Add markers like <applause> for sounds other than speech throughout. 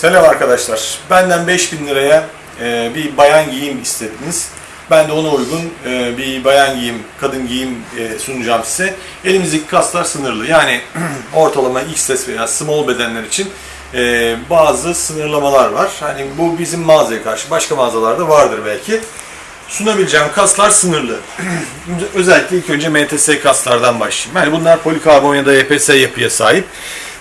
Selam arkadaşlar. Benden 5000 liraya e, bir bayan giyim istediniz. Ben de ona uygun e, bir bayan giyim, kadın giyim e, sunacağım size. Elimizdeki kaslar sınırlı. Yani <clears throat> ortalama XS veya small bedenler için e, bazı sınırlamalar var. Hani bu bizim mağazaya karşı başka mağazalarda vardır belki. Sunabileceğim kaslar sınırlı. <clears throat> Özellikle ilk önce MTS kaslardan başlayayım. Yani bunlar polikarbon ya da EPS yapıya sahip.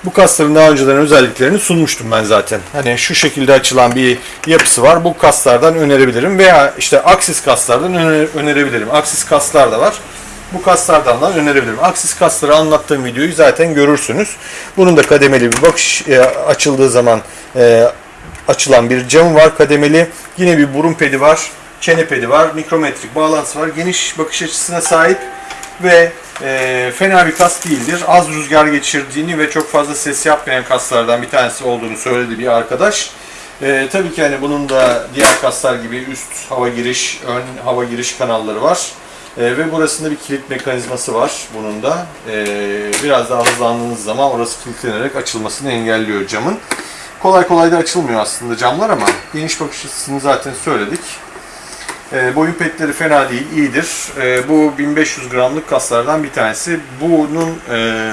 Bu kasların daha önceden özelliklerini sunmuştum ben zaten. Hani şu şekilde açılan bir yapısı var. Bu kaslardan önerebilirim veya işte aksis kaslardan öne- önerebilirim. Aksis kaslar da var. Bu kaslardan da önerebilirim. Aksis kasları anlattığım videoyu zaten görürsünüz. Bunun da kademeli bir bakış e, açıldığı zaman e, açılan bir camı var kademeli. Yine bir burun pedi var, çene pedi var, mikrometrik bağlantısı var. Geniş bakış açısına sahip ve e, fena bir kas değildir. Az rüzgar geçirdiğini ve çok fazla ses yapmayan kaslardan bir tanesi olduğunu söyledi bir arkadaş. E, tabii ki hani bunun da diğer kaslar gibi üst hava giriş, ön hava giriş kanalları var. E, ve burasında bir kilit mekanizması var bunun da. E, biraz daha hızlandığınız zaman orası kilitlenerek açılmasını engelliyor camın. Kolay kolay da açılmıyor aslında camlar ama geniş bakış açısını zaten söyledik. E, boyun petleri fena değil, iyidir. E, bu 1500 gramlık kaslardan bir tanesi. Bunun e,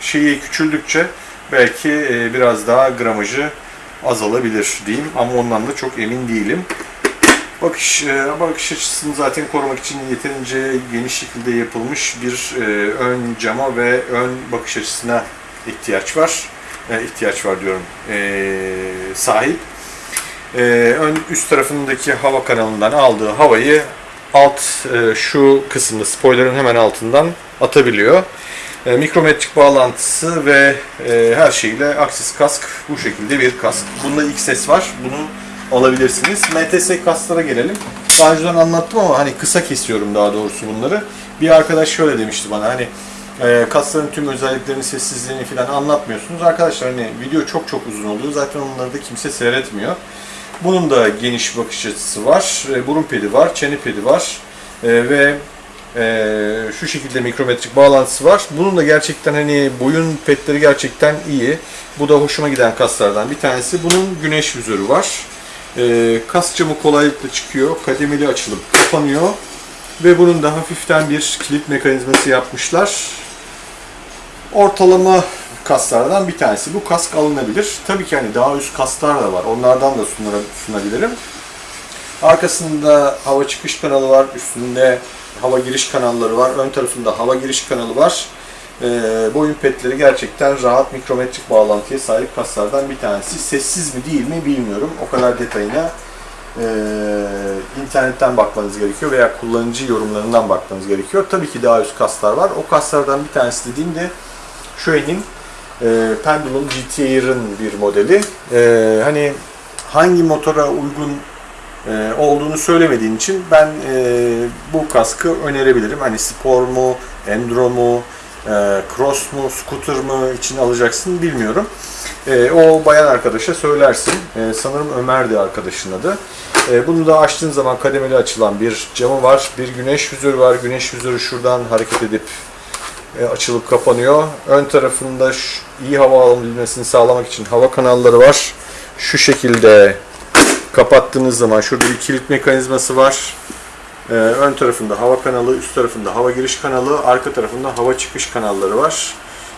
şeyi küçüldükçe belki e, biraz daha gramajı azalabilir diyeyim ama ondan da çok emin değilim. Bakış, e, bakış açısını zaten korumak için yeterince geniş şekilde yapılmış bir e, ön cama ve ön bakış açısına ihtiyaç var. E, ihtiyaç var diyorum. E, sahip. E, ön üst tarafındaki hava kanalından aldığı havayı alt e, şu kısımda spoilerın hemen altından atabiliyor. E, mikrometrik bağlantısı ve e, her şeyle aksis kask bu şekilde bir kask. Bunda XS var. Bunu alabilirsiniz. MTS kasklara gelelim. Daha önceden anlattım ama hani kısa kesiyorum daha doğrusu bunları. Bir arkadaş şöyle demişti bana hani e, kasların tüm özelliklerini, sessizliğini falan anlatmıyorsunuz. Arkadaşlar hani video çok çok uzun oluyor. Zaten onları da kimse seyretmiyor. Bunun da geniş bakış açısı var. E, burun pedi var, çene pedi var. E, ve e, şu şekilde mikrometrik bağlantısı var. Bunun da gerçekten hani boyun petleri gerçekten iyi. Bu da hoşuma giden kaslardan bir tanesi. Bunun güneş vizörü var. Kas camı kolaylıkla çıkıyor. Kademeli açılıp kapanıyor. Ve bunun da hafiften bir kilit mekanizması yapmışlar. Ortalama kaslardan bir tanesi. Bu kask alınabilir. Tabii ki hani daha üst kaslar da var. Onlardan da sunabilirim. Arkasında hava çıkış kanalı var. Üstünde hava giriş kanalları var. Ön tarafında hava giriş kanalı var. Ee, boyun petleri gerçekten rahat mikrometrik bağlantıya sahip kaslardan bir tanesi. Sessiz mi değil mi bilmiyorum. O kadar detayına e, internetten bakmanız gerekiyor veya kullanıcı yorumlarından bakmanız gerekiyor. Tabii ki daha üst kaslar var. O kaslardan bir tanesi dediğim Shuei'nin e, Pendulum GT Air'ın bir modeli. E, hani hangi motora uygun e, olduğunu söylemediğin için ben e, bu kaskı önerebilirim. Hani spor mu, enduro mu, e, cross mu, scooter mı için alacaksın bilmiyorum. E, o bayan arkadaşa söylersin. E, sanırım Ömer'di arkadaşın adı. E, bunu da açtığın zaman kademeli açılan bir camı var. Bir güneş vizörü var. Güneş vizörü şuradan hareket edip e, açılıp kapanıyor. Ön tarafında şu- iyi hava alabilmesini sağlamak için hava kanalları var. Şu şekilde kapattığınız zaman şurada bir kilit mekanizması var. Ee, ön tarafında hava kanalı, üst tarafında hava giriş kanalı, arka tarafında hava çıkış kanalları var.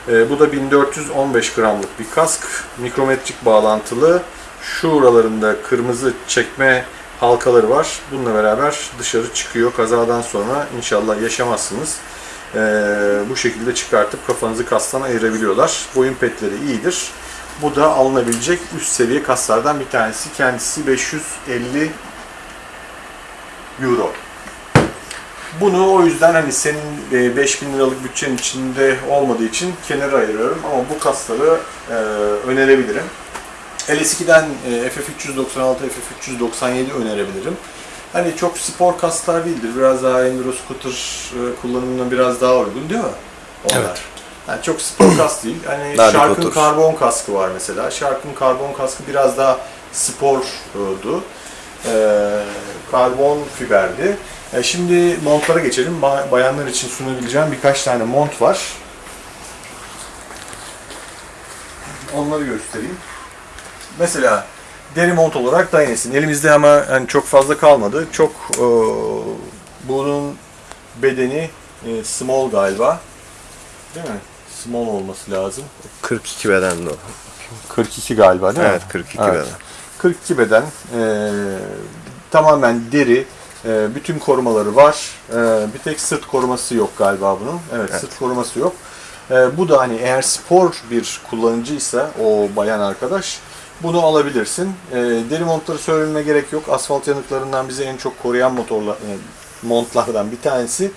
Ee, bu da 1415 gramlık bir kask. Mikrometrik bağlantılı. Şuralarında kırmızı çekme halkaları var. Bununla beraber dışarı çıkıyor. Kazadan sonra inşallah yaşamazsınız. Ee, bu şekilde çıkartıp kafanızı kastan ayırabiliyorlar. Boyun petleri iyidir. Bu da alınabilecek üst seviye kaslardan bir tanesi. Kendisi 550 euro. Bunu o yüzden hani senin e, 5000 liralık bütçenin içinde olmadığı için kenara ayırıyorum ama bu kasları e, önerebilirim. LS2'den e, FF396, FF397 önerebilirim. Hani çok spor kaslar değildir. Biraz daha enduro scooter kullanımına biraz daha uygun değil mi? Onlar. Evet. Yani çok spor kas değil. Hani Daha Shark'ın otur. karbon kaskı var mesela. Shark'ın karbon kaskı biraz daha spordu. Ee, karbon fiberdi. E, şimdi montlara geçelim. Ba- Bayanlar için sunabileceğim birkaç tane mont var. Onları göstereyim. Mesela deri mont olarak Dynasty'nin elimizde ama yani çok fazla kalmadı. Çok e, bunun bedeni e, small galiba. Değil mi? Small olması lazım. 42 beden de o. 42 galiba değil mi? Evet 42 Evet. beden. 42 beden. e, tamamen deri. e, bütün korumaları var. E, bir tek sırt koruması yok galiba bunun. Evet, sırt koruması yok. E, bu da hani eğer spor bir kullanıcıysa o bayan arkadaş bunu alabilirsin. E, deri montları söylememe gerek yok. Asfalt yanıklarından bizi en çok koruyan motorlar, e, montlardan bir tanesi.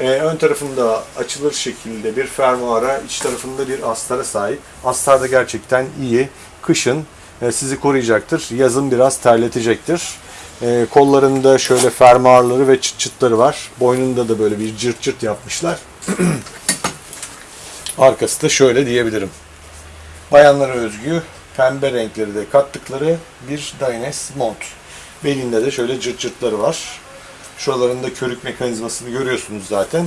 E, ön tarafında açılır şekilde bir fermuara, iç tarafında bir astara sahip. Astar da gerçekten iyi. Kışın e, sizi koruyacaktır. Yazın biraz terletecektir. E, kollarında şöyle fermuarları ve çıt çıtları var. Boynunda da böyle bir cırt cırt yapmışlar. <clears throat> Arkası da şöyle diyebilirim. Bayanlara özgü pembe renkleri de kattıkları bir Dynes mont. Belinde de şöyle cırt cırtları var. Şuralarında körük mekanizmasını görüyorsunuz zaten.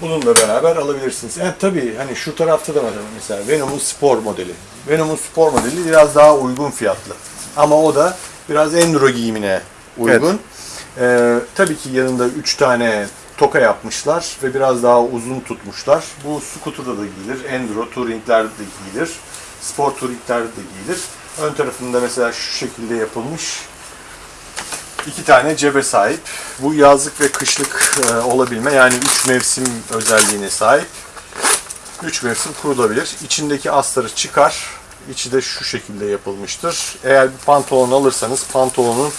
Bununla beraber alabilirsiniz. Yani tabii hani şu tarafta da var mesela Venom'un spor modeli. Venom'un spor modeli biraz daha uygun fiyatlı. Ama o da biraz enduro giyimine uygun. Ee, tabii ki yanında 3 tane toka yapmışlar ve biraz daha uzun tutmuşlar. Bu scooter'da da giyilir, enduro touringlerde de giyilir, spor touringlerde de giyilir. Ön tarafında mesela şu şekilde yapılmış iki tane cebe sahip. Bu yazlık ve kışlık e, olabilme yani 3 mevsim özelliğine sahip. 3 mevsim kurulabilir. İçindeki astarı çıkar. İçi de şu şekilde yapılmıştır. Eğer bir pantolon alırsanız pantolonun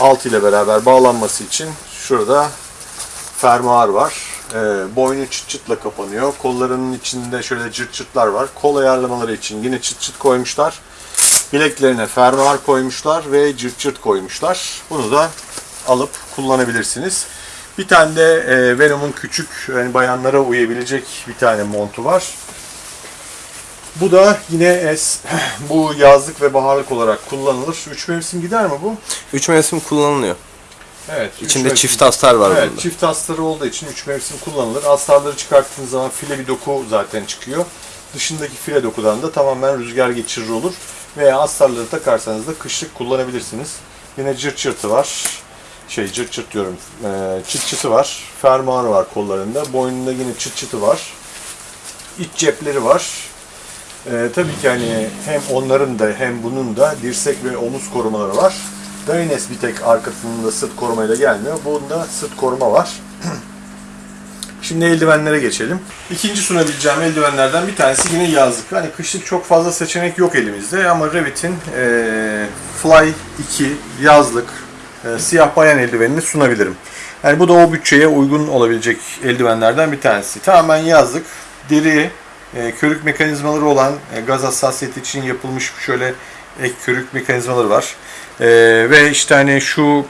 alt ile beraber bağlanması için şurada fermuar var. E, boynu çıt çıtla kapanıyor. Kollarının içinde şöyle cırt cırtlar var. Kol ayarlamaları için yine çıt çıt koymuşlar. Bileklerine fermuar koymuşlar ve cırt cırt koymuşlar. Bunu da alıp kullanabilirsiniz. Bir tane de e, Venom'un küçük yani bayanlara uyabilecek bir tane montu var. Bu da yine es, <clears throat> bu yazlık ve baharlık olarak kullanılır. Üç mevsim gider mi bu? 3 mevsim kullanılıyor. Evet. İçinde mevsim. çift astar var Evet, bunda. çift astarı olduğu için 3 mevsim kullanılır. Astarları çıkarttığınız zaman file bir doku zaten çıkıyor. Dışındaki file dokudan da tamamen rüzgar geçirir olur. Veya astarları takarsanız da kışlık kullanabilirsiniz. Yine cırt cırtı var. Şey cırt cırt diyorum. Ee, çıt çıtı var. Fermuarı var kollarında. Boynunda yine çıt çıtı var. İç cepleri var. Ee, tabii ki hani hem onların da hem bunun da dirsek ve omuz korumaları var. Dynes bir tek arkasında sırt korumayla gelmiyor. Bunda sırt koruma var. Şimdi eldivenlere geçelim. İkinci sunabileceğim eldivenlerden bir tanesi yine yazlık. Hani kışlık çok fazla seçenek yok elimizde ama Revit'in eee, Fly 2 yazlık eee, siyah bayan eldivenini sunabilirim. Yani bu da o bütçeye uygun olabilecek eldivenlerden bir tanesi. Tamamen yazlık, deri, e, körük mekanizmaları olan e, gaz hassasiyeti için yapılmış şöyle ek körük mekanizmaları var. E, ve işte hani şu ım,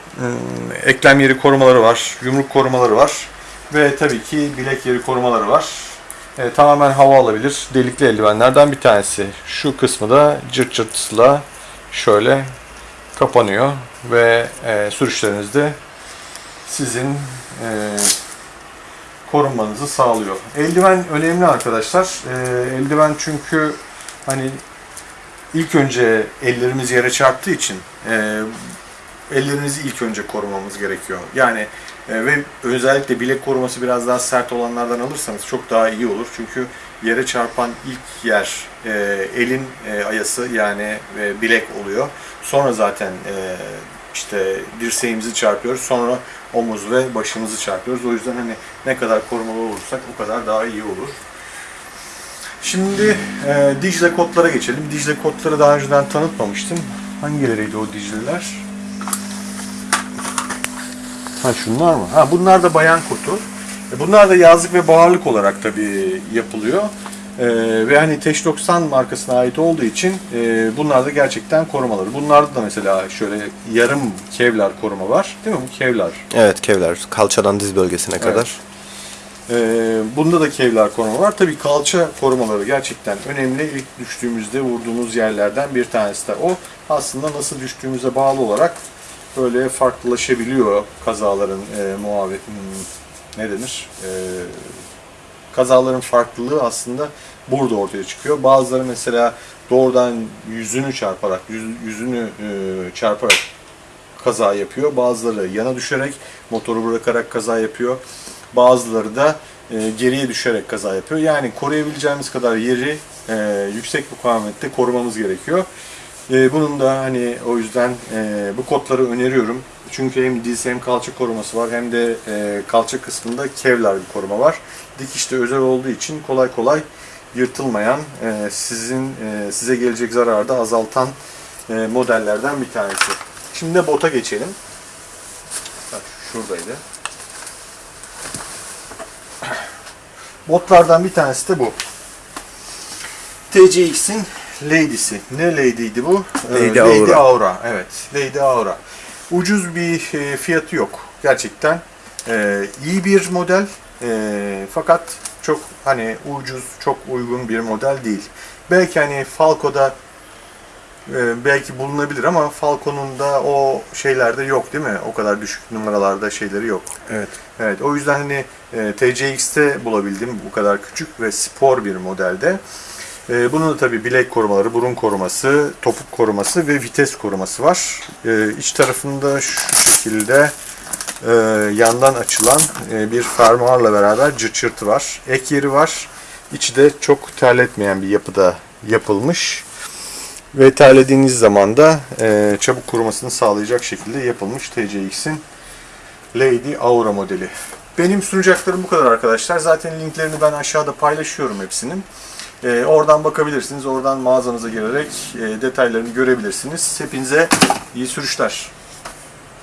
eklem yeri korumaları var, yumruk korumaları var ve tabii ki bilek yeri korumaları var. E, tamamen hava alabilir delikli eldivenlerden bir tanesi. Şu kısmı da cırt cırtısıyla şöyle kapanıyor ve e, sürüşlerinizde sizin e, korunmanızı sağlıyor. Eldiven önemli arkadaşlar. Ee, eldiven çünkü hani ilk önce ellerimiz yere çarptığı için e, ellerimizi ilk önce korumamız gerekiyor. Yani e, ve özellikle bilek koruması biraz daha sert olanlardan alırsanız çok daha iyi olur. Çünkü yere çarpan ilk yer e, elin e, ayası yani e, bilek oluyor. Sonra zaten e, işte dirseğimizi çarpıyoruz. Sonra omuz ve başımızı çarpıyoruz. O yüzden hani ne kadar korumalı olursak o kadar daha iyi olur. Şimdi e, Dicle kodlara geçelim. Dicle kodları daha önceden tanıtmamıştım. Hangileriydi o Dicle'ler? Ha şunlar mı? Ha bunlar da bayan kutu. E, Bunlar da yazlık ve baharlık olarak tabii yapılıyor. E, ve hani Teş 90 markasına ait olduğu için e, bunlar da gerçekten korumaları. Bunlarda da mesela şöyle yarım kevlar koruma var. Değil mi? Bu kevlar. Evet kevler kalçadan diz bölgesine kadar. Bunda da kevlar koruma var. Tabii kalça korumaları gerçekten önemli. İlk düştüğümüzde vurduğumuz yerlerden bir tanesi de o. Aslında nasıl düştüğümüze bağlı olarak böyle farklılaşabiliyor kazaların e, muhabbet hmm, ne denir? E, kazaların farklılığı aslında burada ortaya çıkıyor. Bazıları mesela doğrudan yüzünü çarparak, yüz- yüzünü e, çarparak kaza yapıyor. Bazıları yana düşerek, motoru bırakarak kaza yapıyor. Bazıları da e, geriye düşerek kaza yapıyor. Yani koruyabileceğimiz kadar yeri e, yüksek mukavemette korumamız gerekiyor. E, bunun da hani o yüzden e, bu kodları öneriyorum. Çünkü hem diz hem kalça koruması var hem de e, kalça kısmında kevlar bir koruma var. Dikişte özel olduğu için kolay kolay yırtılmayan, e, sizin e, size gelecek zararı da azaltan e, modellerden bir tanesi. Şimdi de bota geçelim. Bak şuradaydı. Botlardan bir tanesi de bu. TCX'in Lady'si. Ne Lady'ydi bu? Ee, Lady Aura. Aura. Evet. Lady Aura. Ucuz bir e, fiyatı yok. Gerçekten e, iyi bir model. E, fakat çok hani ucuz, çok uygun bir model değil. Belki hani Falco'da e, belki bulunabilir ama Falcon'un da o şeylerde yok değil mi? O kadar düşük numaralarda şeyleri yok. Evet. Evet o yüzden hani e, TCX'te bulabildim bu kadar küçük ve spor bir modelde. E, bunun da tabii bilek korumaları, burun koruması, topuk koruması ve vites koruması var. E, iç tarafında şu şekilde e, yandan açılan e, bir fermuarla beraber cırt çırtı var. Ek yeri var. İçi de çok terletmeyen bir yapıda yapılmış. Ve terlediğiniz zaman da e, çabuk kurumasını sağlayacak şekilde yapılmış TCX'in Lady Aura modeli. Benim sunacaklarım bu kadar arkadaşlar. Zaten linklerini ben aşağıda paylaşıyorum hepsinin. Ee, oradan bakabilirsiniz. Oradan mağazanıza girerek e, detaylarını görebilirsiniz. Hepinize iyi sürüşler.